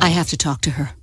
I have to talk to her.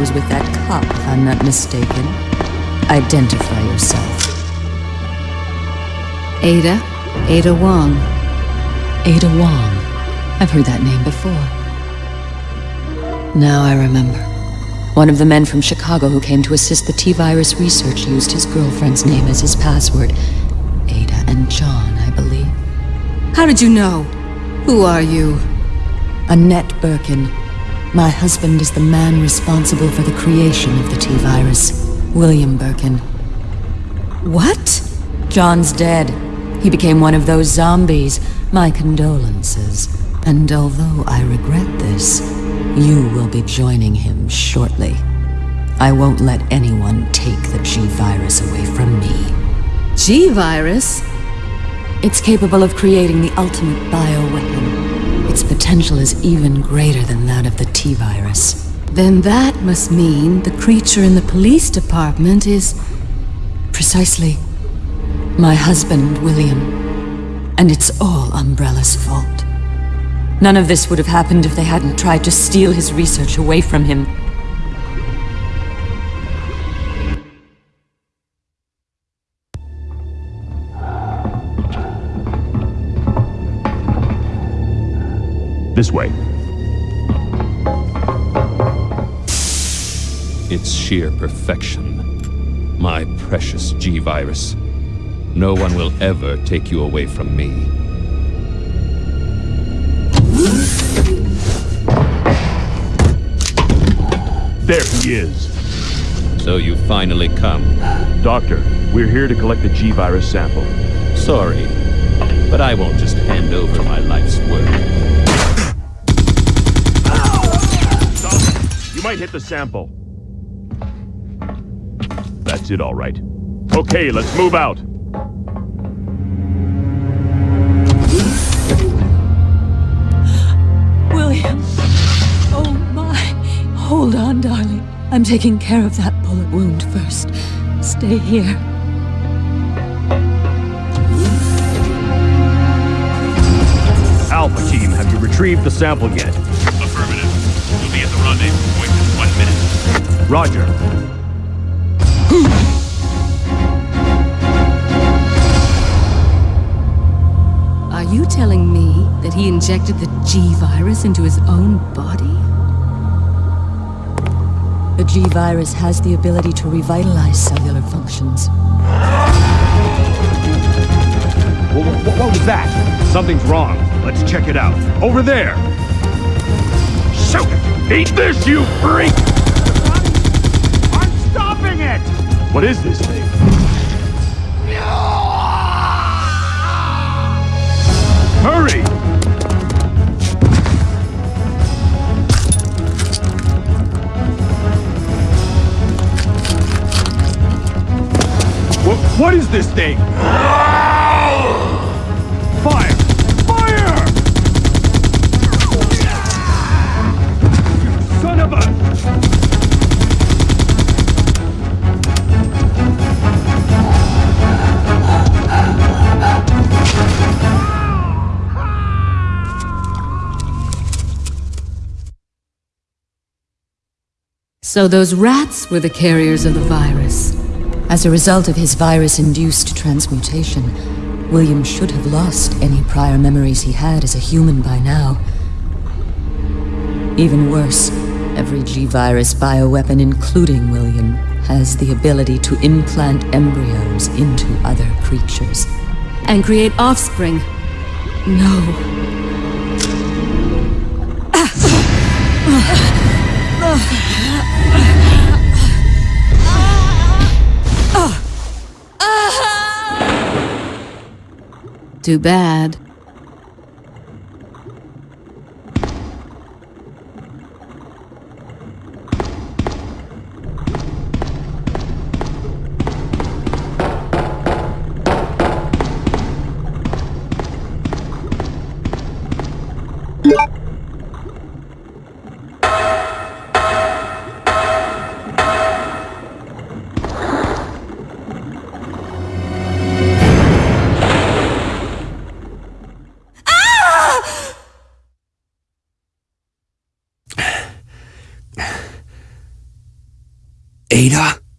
Was with that cop, if I'm not mistaken. Identify yourself. Ada? Ada Wong. Ada Wong. I've heard that name before. Now I remember. One of the men from Chicago who came to assist the T-Virus research used his girlfriend's name as his password. Ada and John, I believe. How did you know? Who are you? Annette Birkin. My husband is the man responsible for the creation of the T-Virus. William Birkin. What? John's dead. He became one of those zombies. My condolences. And although I regret this, you will be joining him shortly. I won't let anyone take the G-Virus away from me. G-Virus? It's capable of creating the ultimate bioweapon. Potential is even greater than that of the T-Virus. Then that must mean the creature in the police department is... precisely... my husband, William. And it's all Umbrella's fault. None of this would have happened if they hadn't tried to steal his research away from him. This way. It's sheer perfection. My precious G-Virus. No one will ever take you away from me. There he is. So you finally come. Doctor, we're here to collect the G-Virus sample. Sorry, but I won't just hand over my life's work. You might hit the sample. That's it, all right. Okay, let's move out. William! Oh my! Hold on, darling. I'm taking care of that bullet wound first. Stay here. Alpha team, have you retrieved the sample yet? Affirmative. We'll be at the rendezvous point in one minute. Roger. Are you telling me that he injected the G-Virus into his own body? The G-Virus has the ability to revitalize cellular functions. Wha- wha- what was that? Something's wrong. Let's check it out. Over there! Shoot it! Eat this, you freak! I'm stopping it! What is this thing? Hurry! What, what is this thing? Fire! Fire! So those rats were the carriers of the virus. As a result of his virus-induced transmutation, William should have lost any prior memories he had as a human by now. Even worse, every G-Virus bioweapon, including William, has the ability to implant embryos into other creatures. And create offspring. No. Too bad. Ada?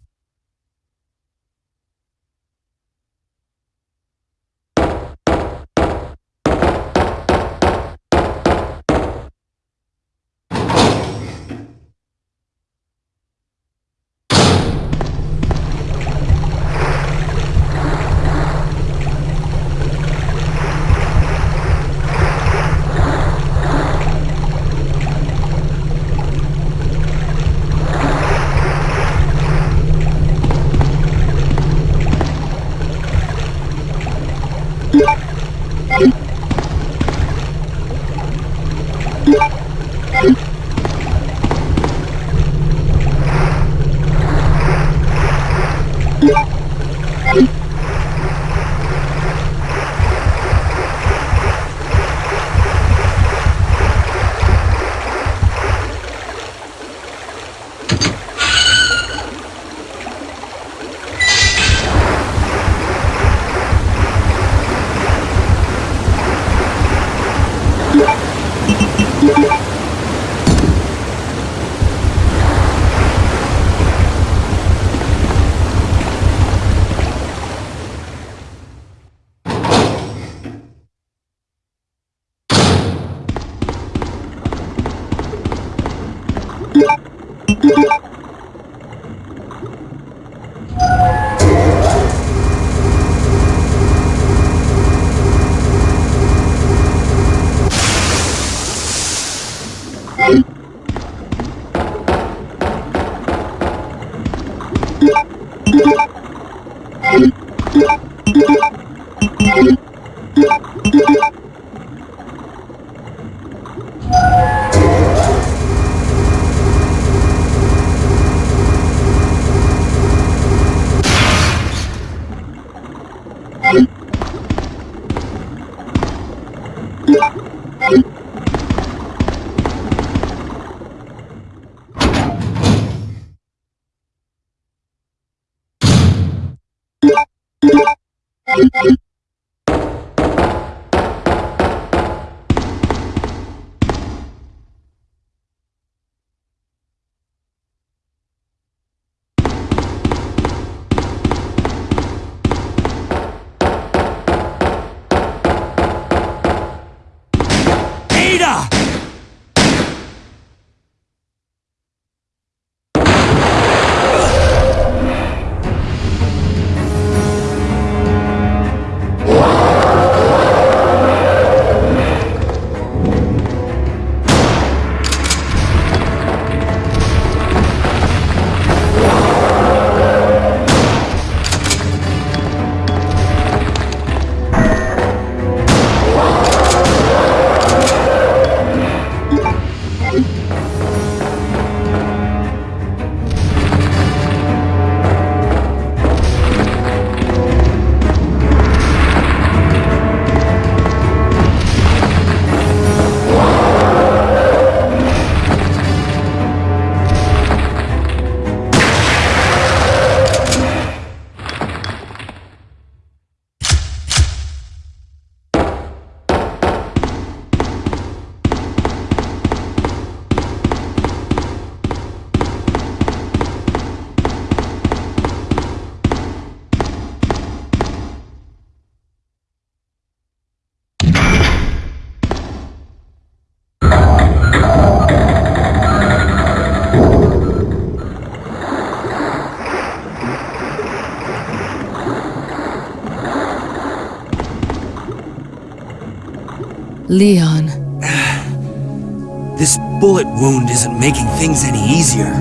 Leon, This bullet wound isn't making things any easier.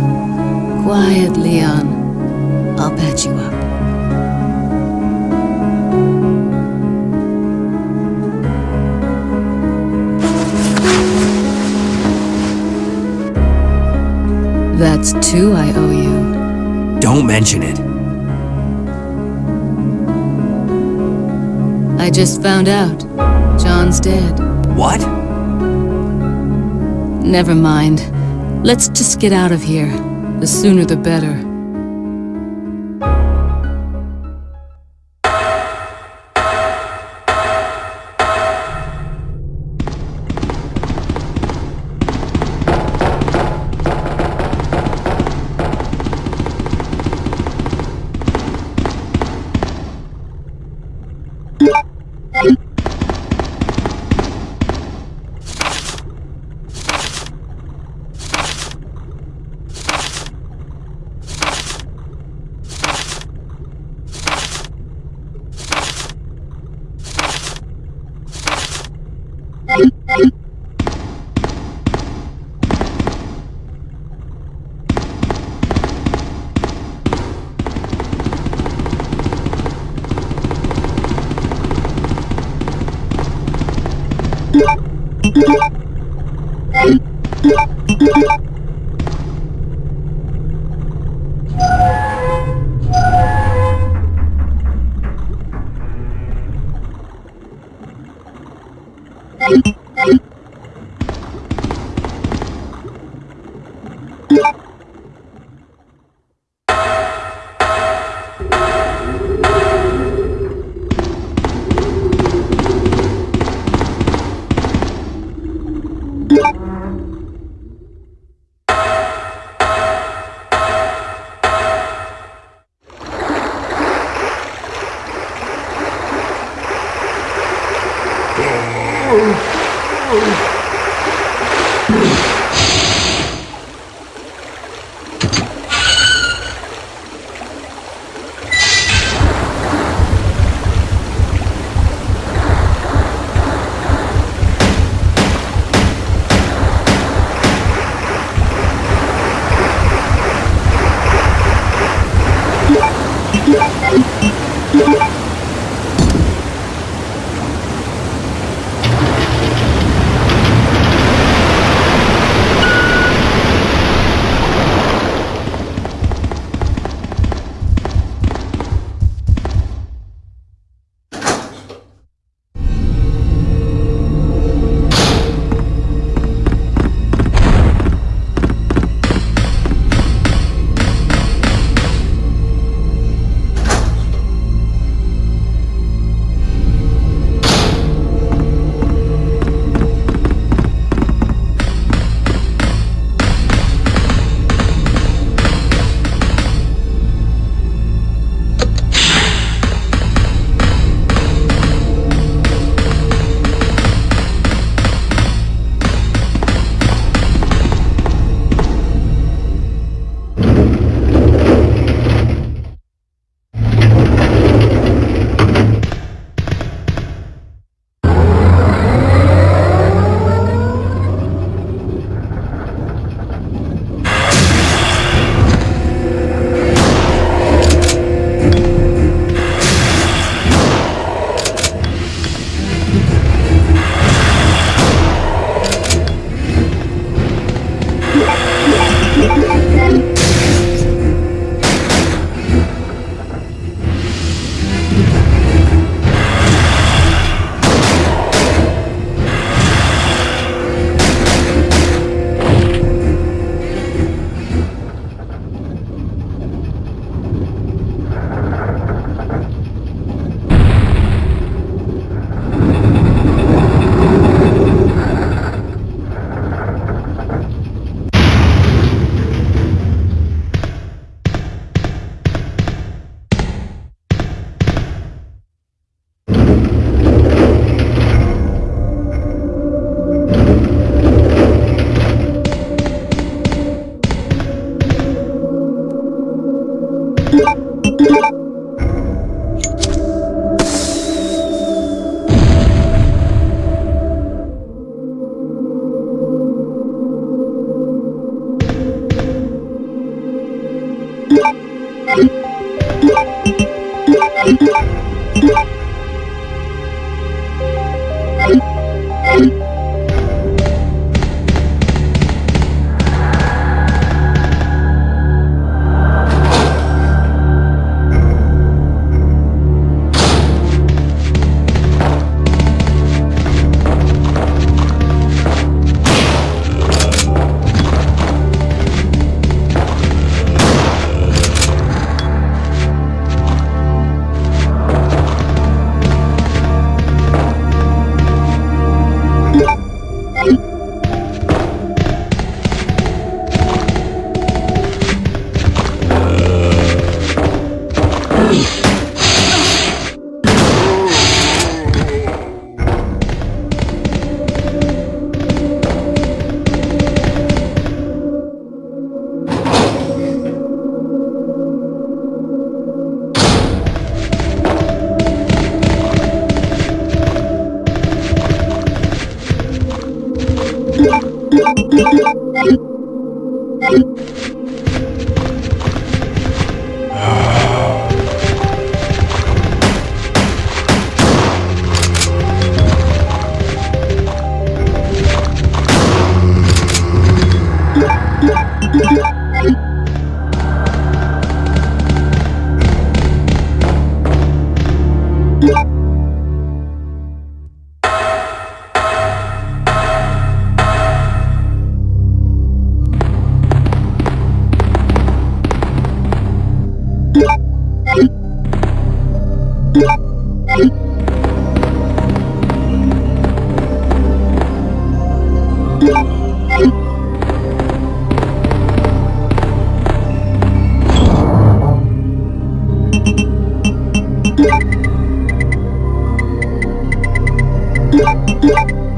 quiet, Leon. I'll patch you up. That's two I owe you. Don't mention it. I just found out. John's dead. What? Never mind. Let's just get out of here. The sooner the better.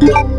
You.